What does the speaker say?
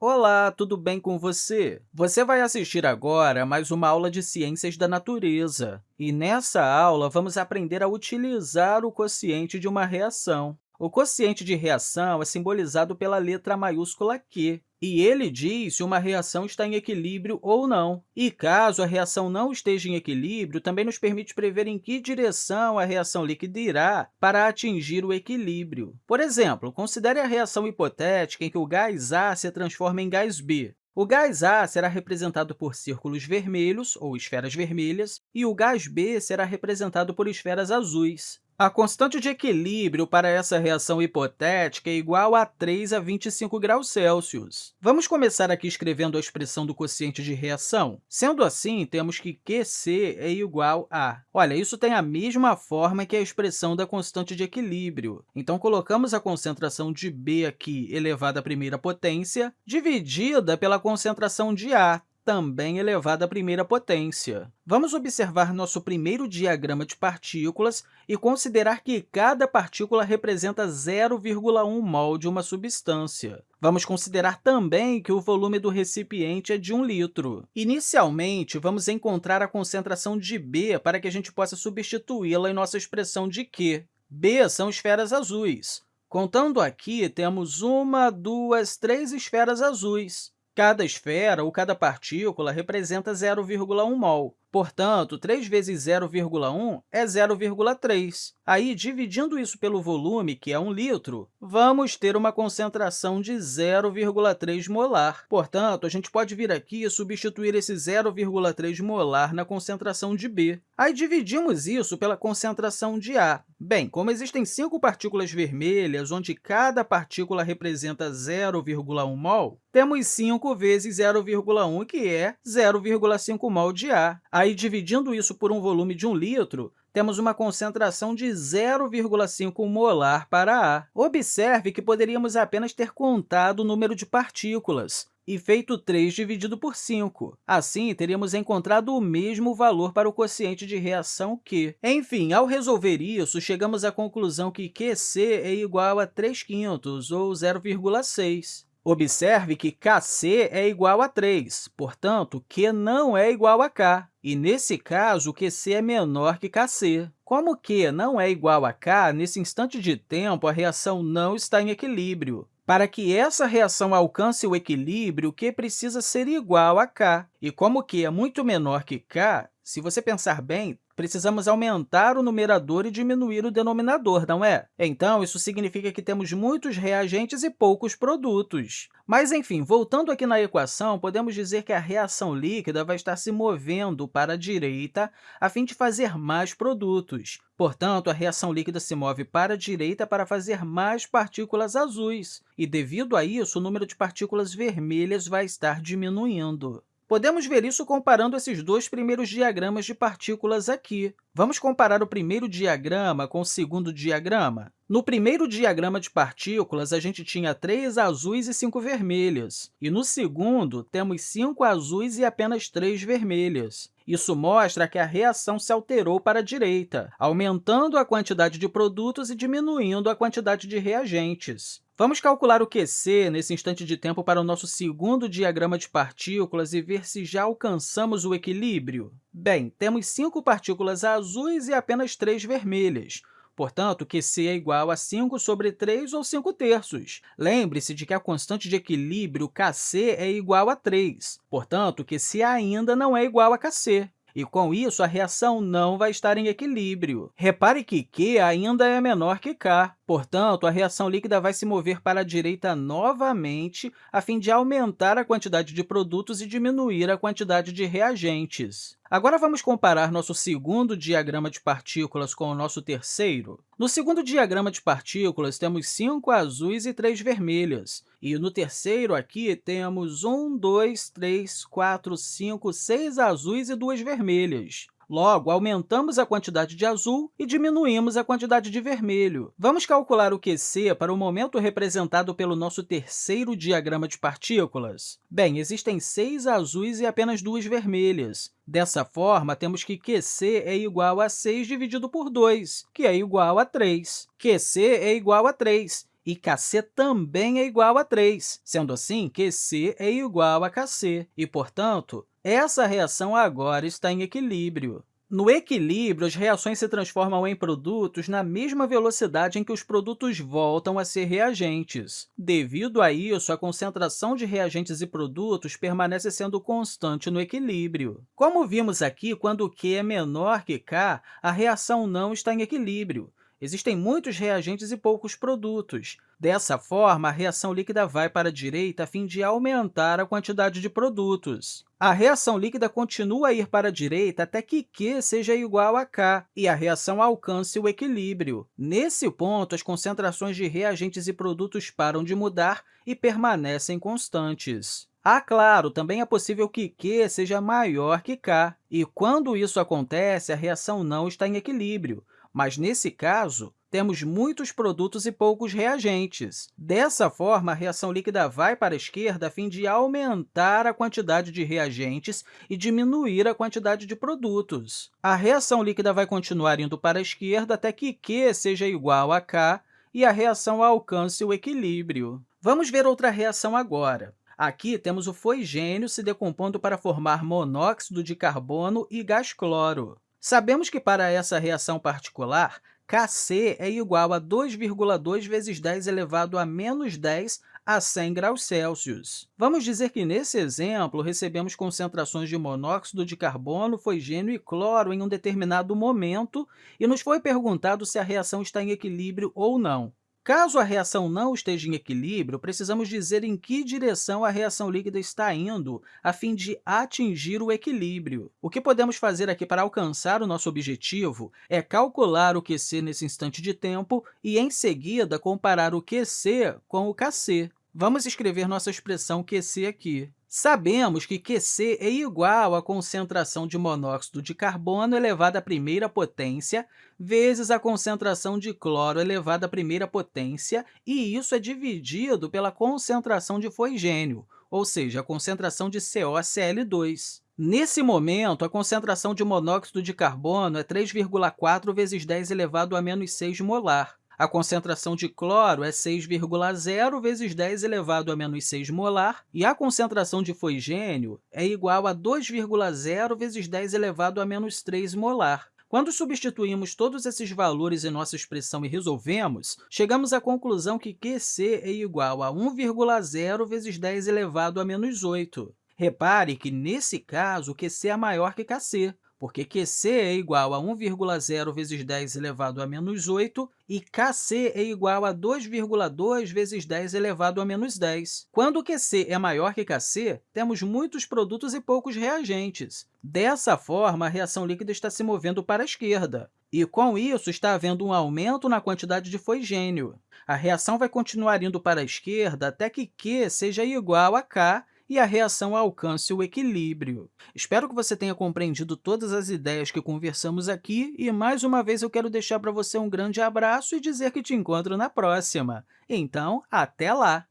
Olá, tudo bem com você? Você vai assistir agora a mais uma aula de Ciências da Natureza. E nessa aula, vamos aprender a utilizar o quociente de uma reação. O quociente de reação é simbolizado pela letra maiúscula Q, e ele diz se uma reação está em equilíbrio ou não. E caso a reação não esteja em equilíbrio, também nos permite prever em que direção a reação líquida irá para atingir o equilíbrio. Por exemplo, considere a reação hipotética em que o gás A se transforma em gás B. O gás A será representado por círculos vermelhos, ou esferas vermelhas, e o gás B será representado por esferas azuis. A constante de equilíbrio para essa reação hipotética é igual a 3 a 25 graus Celsius. Vamos começar aqui escrevendo a expressão do quociente de reação. Sendo assim, temos que QC é igual a... Olha, isso tem a mesma forma que a expressão da constante de equilíbrio. Então, colocamos a concentração de B aqui elevada à primeira potência, dividida pela concentração de A, também elevado à primeira potência. Vamos observar nosso primeiro diagrama de partículas e considerar que cada partícula representa 0,1 mol de uma substância. Vamos considerar também que o volume do recipiente é de 1 litro. Inicialmente, vamos encontrar a concentração de B para que a gente possa substituí-la em nossa expressão de Q. B são esferas azuis. Contando aqui, temos uma, duas, três esferas azuis. Cada esfera ou cada partícula representa 0,1 mol. Portanto, 3 vezes 0,1 é 0,3. Aí, dividindo isso pelo volume, que é 1 litro, vamos ter uma concentração de 0,3 molar. Portanto, a gente pode vir aqui e substituir esse 0,3 molar na concentração de B. Aí, dividimos isso pela concentração de A. Bem, como existem cinco partículas vermelhas, onde cada partícula representa 0,1 mol, temos 5 vezes 0,1, que é 0,5 mol de A. Aí, dividindo isso por um volume de 1 litro, temos uma concentração de 0,5 molar para A. Observe que poderíamos apenas ter contado o número de partículas e feito 3 dividido por 5. Assim, teríamos encontrado o mesmo valor para o quociente de reação Q. Enfim, ao resolver isso, chegamos à conclusão que QC é igual a 3 quintos, ou 0,6. Observe que Kc é igual a 3, portanto, Q não é igual a K, e, nesse caso, QC é menor que Kc. Como Q não é igual a K, nesse instante de tempo, a reação não está em equilíbrio. Para que essa reação alcance o equilíbrio, Q precisa ser igual a K. E como Q é muito menor que K, se você pensar bem, precisamos aumentar o numerador e diminuir o denominador, não é? Então, isso significa que temos muitos reagentes e poucos produtos. Mas, enfim, voltando aqui na equação, podemos dizer que a reação líquida vai estar se movendo para a direita a fim de fazer mais produtos. Portanto, a reação líquida se move para a direita para fazer mais partículas azuis, e, devido a isso, o número de partículas vermelhas vai estar diminuindo. Podemos ver isso comparando esses dois primeiros diagramas de partículas aqui. Vamos comparar o primeiro diagrama com o segundo diagrama? No primeiro diagrama de partículas, a gente tinha três azuis e cinco vermelhas, e no segundo, temos cinco azuis e apenas três vermelhas. Isso mostra que a reação se alterou para a direita, aumentando a quantidade de produtos e diminuindo a quantidade de reagentes. Vamos calcular o QC nesse instante de tempo para o nosso segundo diagrama de partículas e ver se já alcançamos o equilíbrio. Bem, temos cinco partículas azuis e apenas três vermelhas. Portanto, QC é igual a 5 sobre 3, ou 5 terços. Lembre-se de que a constante de equilíbrio, Kc, é igual a 3. Portanto, QC ainda não é igual a Kc e, com isso, a reação não vai estar em equilíbrio. Repare que Q ainda é menor que K, portanto, a reação líquida vai se mover para a direita novamente a fim de aumentar a quantidade de produtos e diminuir a quantidade de reagentes. Agora, vamos comparar nosso segundo diagrama de partículas com o nosso terceiro. No segundo diagrama de partículas, temos cinco azuis e três vermelhas. E no terceiro, aqui, temos um, dois, três, quatro, cinco, seis azuis e duas vermelhas. Logo, aumentamos a quantidade de azul e diminuímos a quantidade de vermelho. Vamos calcular o QC para o momento representado pelo nosso terceiro diagrama de partículas? Bem, existem seis azuis e apenas duas vermelhas. Dessa forma, temos que QC é igual a 6 dividido por 2, que é igual a 3. QC é igual a 3, e Kc também é igual a 3. Sendo assim, QC é igual a Kc, e, portanto, essa reação agora está em equilíbrio. No equilíbrio, as reações se transformam em produtos na mesma velocidade em que os produtos voltam a ser reagentes. Devido a isso, a concentração de reagentes e produtos permanece sendo constante no equilíbrio. Como vimos aqui, quando Q é menor que K, a reação não está em equilíbrio. Existem muitos reagentes e poucos produtos. Dessa forma, a reação líquida vai para a direita a fim de aumentar a quantidade de produtos. A reação líquida continua a ir para a direita até que Q seja igual a K e a reação alcance o equilíbrio. Nesse ponto, as concentrações de reagentes e produtos param de mudar e permanecem constantes. Ah, claro, também é possível que Q seja maior que K, e quando isso acontece, a reação não está em equilíbrio mas, nesse caso, temos muitos produtos e poucos reagentes. Dessa forma, a reação líquida vai para a esquerda a fim de aumentar a quantidade de reagentes e diminuir a quantidade de produtos. A reação líquida vai continuar indo para a esquerda até que Q seja igual a K e a reação alcance o equilíbrio. Vamos ver outra reação agora. Aqui temos o foigênio se decompondo para formar monóxido de carbono e gás cloro. Sabemos que, para essa reação particular, Kc é igual a 2,2 vezes 10 elevado a menos 10 a 100 graus Celsius. Vamos dizer que, nesse exemplo, recebemos concentrações de monóxido de carbono, foigênio e cloro em um determinado momento e nos foi perguntado se a reação está em equilíbrio ou não. Caso a reação não esteja em equilíbrio, precisamos dizer em que direção a reação líquida está indo a fim de atingir o equilíbrio. O que podemos fazer aqui para alcançar o nosso objetivo é calcular o QC nesse instante de tempo e, em seguida, comparar o QC com o Kc. Vamos escrever nossa expressão QC aqui. Sabemos que QC é igual à concentração de monóxido de carbono elevado à primeira potência vezes a concentração de cloro elevado à primeira potência, e isso é dividido pela concentração de foigênio, ou seja, a concentração de CoCl2. Nesse momento, a concentração de monóxido de carbono é 3,4 vezes 10 elevado a menos 6 molar. A concentração de cloro é 6,0 vezes 10 elevado a menos 6 molar, e a concentração de foigênio é igual a 2,0 vezes 10 elevado a menos 3 molar. Quando substituímos todos esses valores em nossa expressão e resolvemos, chegamos à conclusão que QC é igual a 1,0 vezes 10 elevado a menos 8. Repare que, nesse caso, QC é maior que Kc, porque QC é igual a 1,0 vezes 10 elevado a menos 8 e Kc é igual a 2,2 vezes 10 elevado a menos 10. Quando QC é maior que Kc, temos muitos produtos e poucos reagentes. Dessa forma, a reação líquida está se movendo para a esquerda, e, com isso, está havendo um aumento na quantidade de foigênio. A reação vai continuar indo para a esquerda até que Q seja igual a K e a reação alcance o equilíbrio. Espero que você tenha compreendido todas as ideias que conversamos aqui e, mais uma vez, eu quero deixar para você um grande abraço e dizer que te encontro na próxima. Então, até lá!